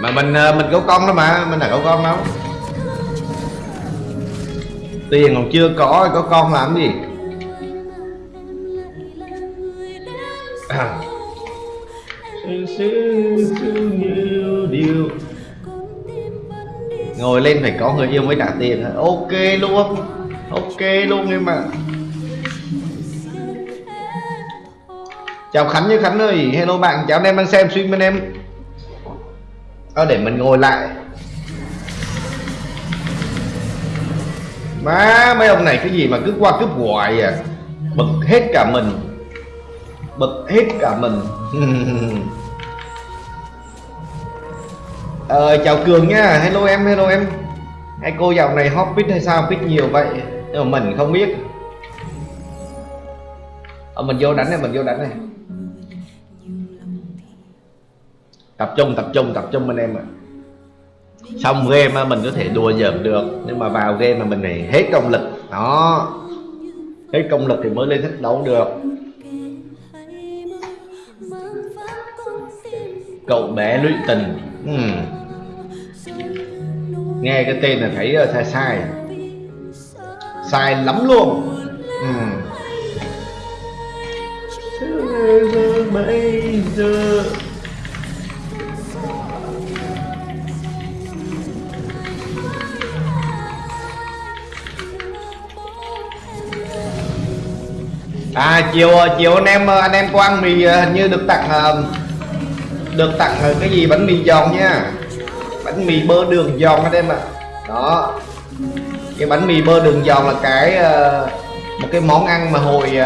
mà mình ờ, mình có con đó mà, mình là có con đâu? Tiền còn chưa có có con làm gì? À. ngồi lên phải có người yêu mới trả tiền ok luôn ok luôn em ạ. Chào khánh như khánh ơi, hello bạn, chào anh em đang xem stream bên em à, để mình ngồi lại. Má mấy ông này cái gì mà cứ qua cướp hoài à? Bực hết cả mình. Bực hết cả mình. Ờ, chào cường nha. Hello em hello em. Hai cô dạo này hot pick hay sao? Pick nhiều vậy. Nhưng mà mình không biết. Ờ, mình vô đánh này mình vô đánh này. Tập trung tập trung tập trung anh em ạ. Xong game mình có thể đùa giỡn được, nhưng mà vào game mà mình này hết công lực. Đó. Hết công lực thì mới lên thích đấu được. Cậu bé lụy tình. Uhm. nghe cái tên là thấy ờ, sai sai. Sai lắm luôn. Ừ. Uhm. bây giờ à chiều ờ, chiều anh em ờ, anh em có ăn mì ờ, hình như được tặng được tặng cái gì? Bánh mì giòn nha. Bánh mì bơ đường giòn anh em ạ. À. đó. Cái bánh mì bơ đường giòn là cái một cái món ăn mà hồi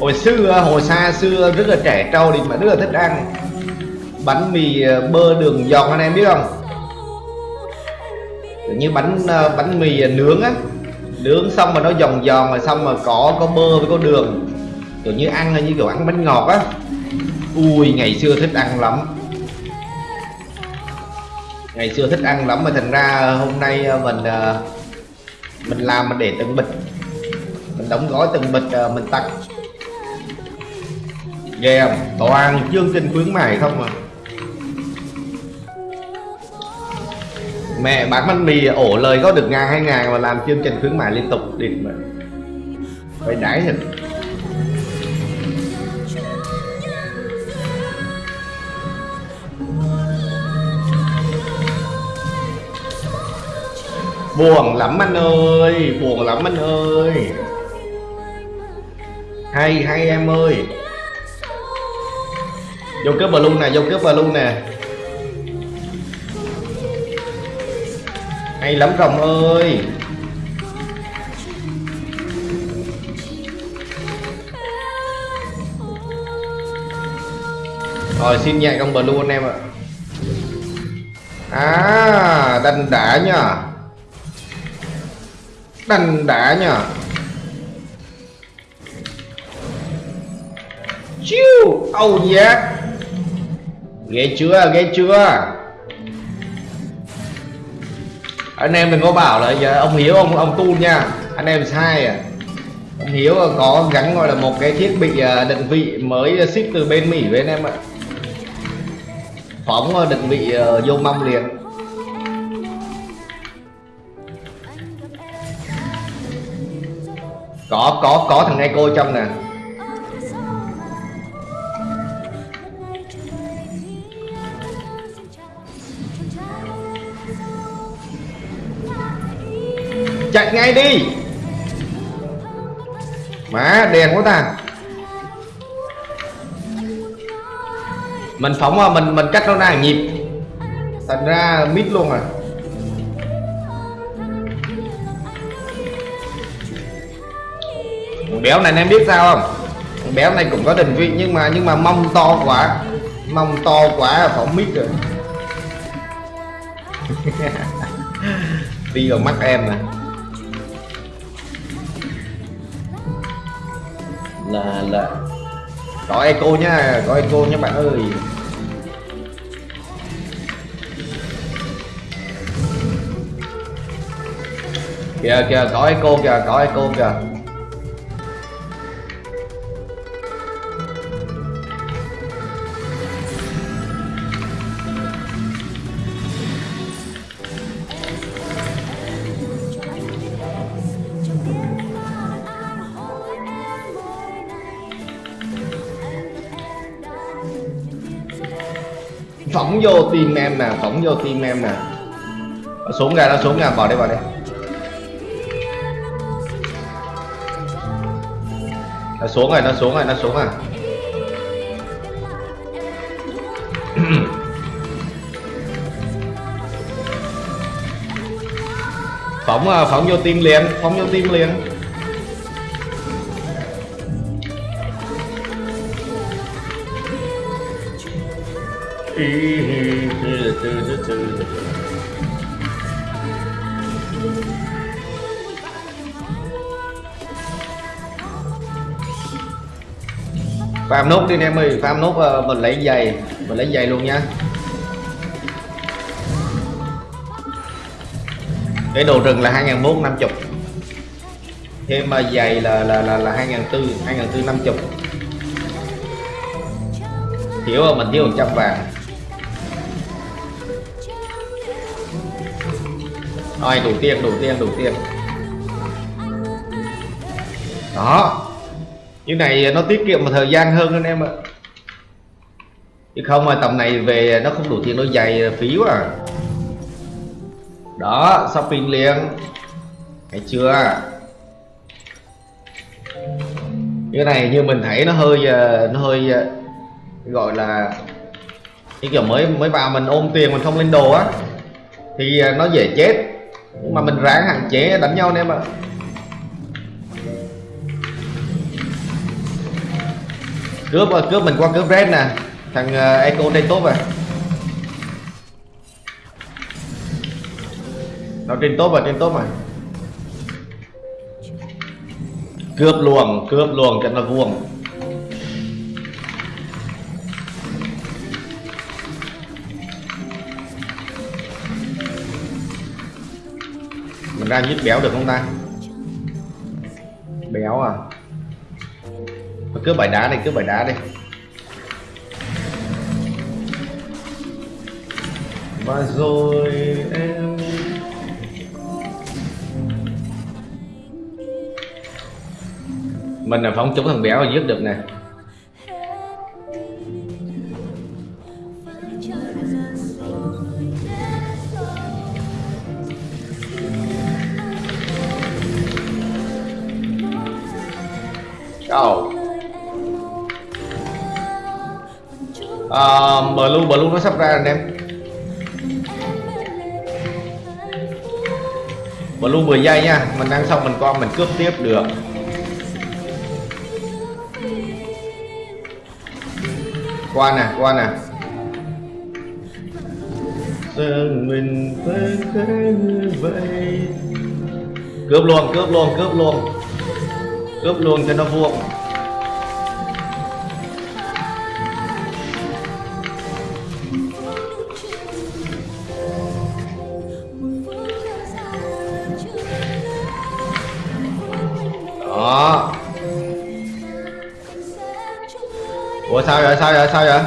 hồi xưa hồi xa xưa rất là trẻ trâu thì mà rất là thích ăn. Bánh mì bơ đường giòn anh em biết không? Như bánh bánh mì nướng á nướng xong mà nó giòn giòn rồi xong mà có có bơ với có đường. Kiểu như ăn như kiểu ăn bánh ngọt á. Ui, ngày xưa thích ăn lắm. Ngày xưa thích ăn lắm mà thành ra hôm nay ờ, mình ờ, mình làm mình để từng bịch. Mình đóng gói từng bịch ờ, mình tặng ghê không? Toàn chương trình khuyến mại không à? Mẹ bán bánh mì ổ lời có được ngàn hai ngàn mà làm chương trình khuyến mại liên tục địt mà phải đái thật buồn lắm anh ơi, buồn lắm anh ơi. Hay hay em ơi. Vô cướp balloon luôn nè, vô cướp balloon luôn nè. Hay lắm, rồng ơi. Rồi, xin nhạc trong blue anh em ạ. À đành đã nhá đành đã nhá chiu oh yeah ghê chưa ghê chưa? Anh em đừng có bảo là giờ ông hiếu, ông ông tu nha. Anh em sai à. Ông hiếu có gắn gọi là một cái thiết bị à, định vị mới ship từ bên mỹ với anh em ạ. Phóng à, định vị à, vô mâm liền. Có có có thằng Echo trong nè. Chạy ngay đi. Má, đèn quá ta. Mình phóng à, mình mình cắt nó ra nhịp. Thành ra mít luôn à. Béo này em biết sao không? Béo này cũng có định vị nhưng mà nhưng mà mông to quá. Mông to quá phóng mít rồi. Đi vào mắt em nè. Là là có echo nhá có echo nhá bạn ơi. Kìa kìa, có echo kìa, có echo kìa. Phóng vô tim em nè phóng vô tim em nè. Nó xuống ra nó xuống ra, vào đây vào đây nó xuống rồi nó xuống rồi nó xuống rồi. Phóng à, phóng vô tim liền phóng vô tim liền. Farm nốt đi em ơi. Farm nốt ờ, mình lấy giày. Mình lấy giày luôn nha. Cái đồ rừng là 2450 thêm mà giày là là là là 2400 2450 thiếu ờ, mình thiếu 100 vàng. Rồi đủ tiền đủ tiền đủ tiền. Đó. Như này nó tiết kiệm một thời gian hơn anh em ạ. Chứ không mà tầm này về nó không đủ tiền, nó dày, phí quá à. đó, shopping liền. Thấy chưa? Cái này như mình thấy nó hơi ờ, nó hơi ờ, gọi là cái kiểu mới mới vào mình ôm tiền, mình không lên đồ á, thì ờ, nó dễ chết nhưng mà mình ráng hạn chế đánh nhau anh em ạ. Cướp ờ, cướp mình qua cướp red nè. Thằng uh, eco đây tốt rồi nó trên tốt rồi à, trên tốt rồi à. cướp luồng cướp luồng cho nó vuông. Mình ra giết béo được không ta? Béo à? Cứ bài đá đi cứ bài đá đi. Và rồi em mình là phóng chúng thằng béo giết được nè. Nó sắp ra anh em. Blue 10 giây nha mình ăn xong mình con mình cướp tiếp được. Qua nè qua nè. Mình phải vậy? Cướp luôn cướp luôn cướp luôn. Cướp luôn cho nó vuông đó. Ủa, sao vậy sao vậy sao vậy?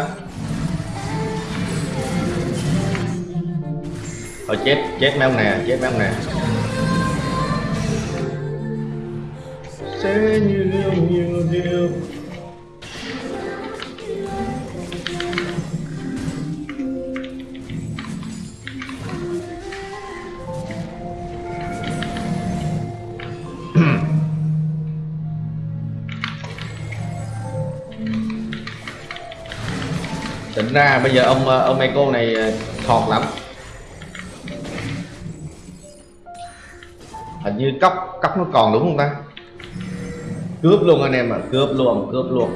Thôi, chết chết mấy ông nè, chết mấy ông nè. Ra, bây giờ ông ờ, ông Eco này ờ, thọt lắm. Hình như cốc cốc nó còn đúng không ta? Cướp luôn anh em ạ à. cướp luôn cướp luôn.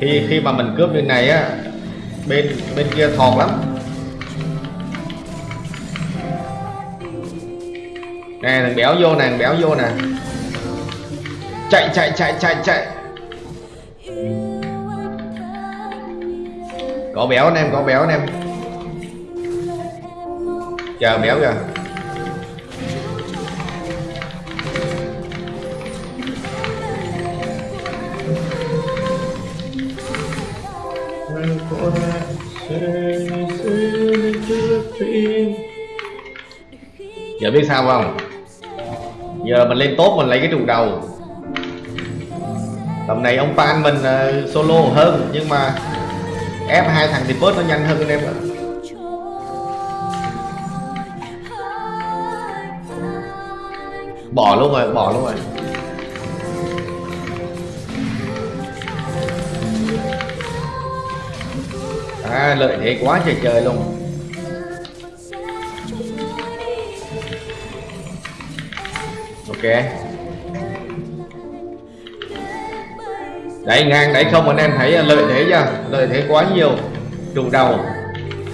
Khi khi mà mình cướp như này á, bên bên kia thọt lắm. Nè, thằng béo vô nè, thằng béo vô nè. Chạy chạy chạy chạy chạy. Có béo anh em có béo anh em. Chờ béo kìa. Giờ biết sao không? Giờ mình lên tốt mình lấy cái trùng đầu. Tầm này ông pan mình uh, solo hơn nhưng mà ép hai thằng thì bớt nó nhanh hơn anh em ạ bỏ luôn rồi, bỏ luôn rồi. À lợi thế quá trời trời luôn. Ok. Đấy ngang đấy không anh em thấy lợi thế chưa? Lợi thế quá nhiều. Trụ đầu.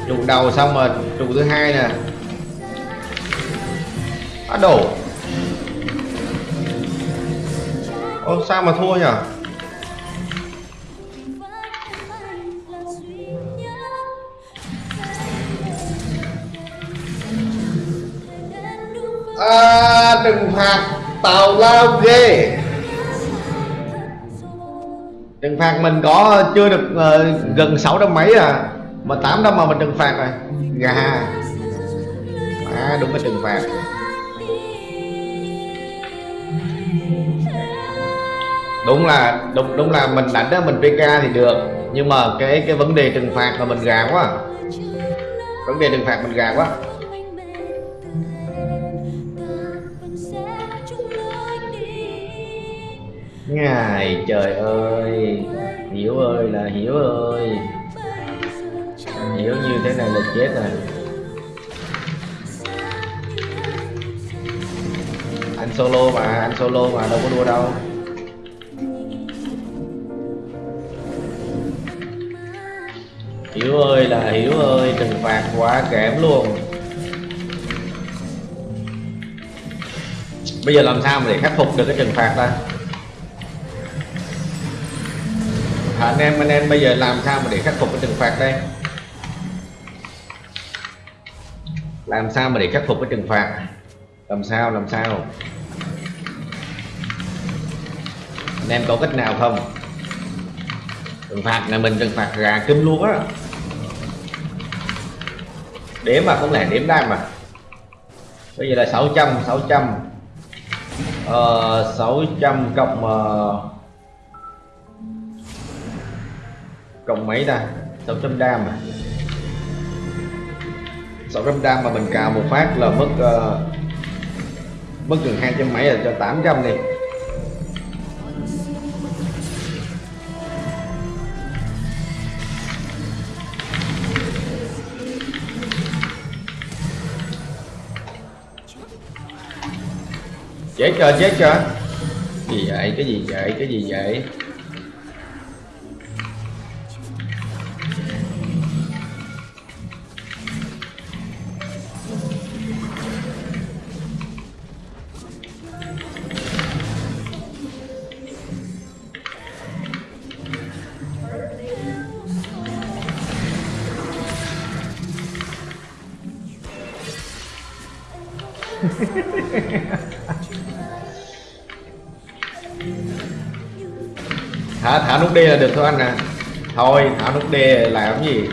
Trụ đầu xong mà trụ thứ hai nè. Á đổ Ô, sao mà thua nhỉ? À, đừng phạt tào lao ghê trừng phạt mình có chưa được uh, gần 600 mấy à? Mà 800 mà mình trừng phạt rồi. Gà. À đúng cái trừng phạt. Đúng là đúng đúng là mình đánh đó mình PK thì được. Nhưng mà cái cái vấn đề trừng phạt là mình gà quá. Vấn đề trừng phạt mình gà quá. Ngài trời ơi, Hiểu ơi là Hiểu ơi. Hiểu như thế này là chết rồi. Anh solo mà, Anh solo mà, đâu có đua đâu. Hiểu ơi là Hiểu ơi, Trừng phạt quá kém luôn. Bây giờ làm sao mà để khắc phục được cái trừng phạt ta? Anh em anh em bây giờ làm sao mà để khắc phục cái trừng phạt đây? Làm sao mà để khắc phục cái trừng phạt? Làm sao làm sao? Anh em có cách nào không? Trừng phạt là mình trừng phạt gà kinh luôn á đếm mà không lẽ đếm đam mà. Bây giờ là 600 600 uh, 600 cộng uh, cộng mấy ta? 600 đam à? 600 đam mà mình cào một phát là mất uh, mất gần 200 mấy là cho 800 đi. Chết chưa chết chưa gì vậy? Cái gì vậy? Cái gì vậy? Thả thả nút D là được thôi anh à. Thôi, thả nút D làm gì?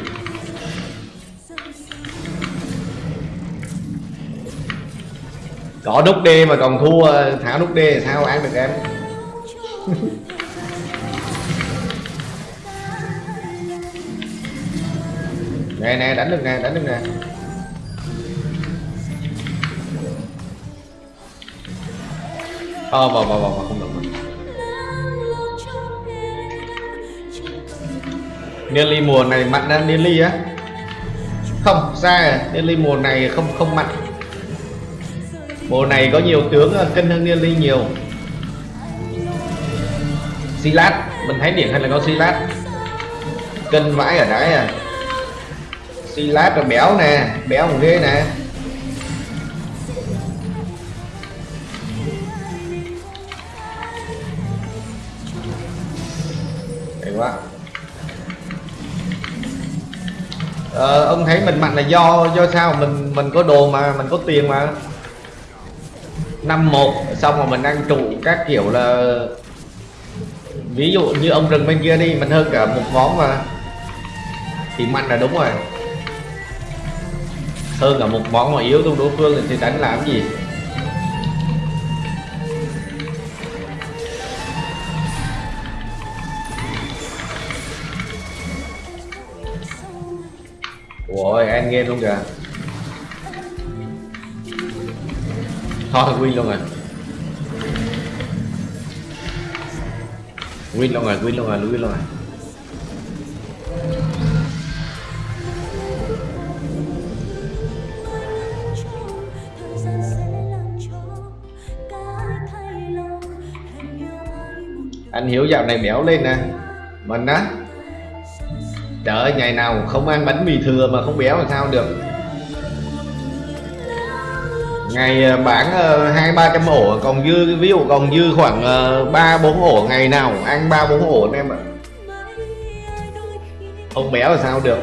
Có nút D mà còn thua, thả nút D sao ăn được em? Nè nè, đánh được nè, đánh được nè. Ờ vào vào vào không được Nearly mùa này mặn á Nearly á. Không, ra à Nelly mùa này không không mặn. Mùa này có nhiều tướng ờ, cân hơn Nearly nhiều. Silat mình thấy điển hay là có Silat cân vãi ở đấy à. Silat là béo nè, béo một ghê nè. Ờ, ông thấy mình mạnh là do do sao? Mình mình có đồ mà mình có tiền mà. Năm một xong rồi mình ăn trụ các kiểu là ví dụ như ông rừng bên kia đi mình hơn cả một món mà. Thì mạnh là đúng rồi. Hơn cả một món mà yếu trong đối phương thì đánh làm gì? Ôi, anh game luôn kìa. Thôi, win luôn rồi. Win luôn rồi, win luôn rồi, win luôn rồi. Anh hiểu dạo này béo lên nè. Mình á trời ơi ngày nào không ăn bánh mì thừa mà không béo làm sao được. Ngày ờ, bán ờ, hai ba trăm ổ còn dư ví dụ còn dư khoảng ờ, ba bốn ổ ngày nào ăn ba bốn ổ anh em ạ. Không béo làm sao được.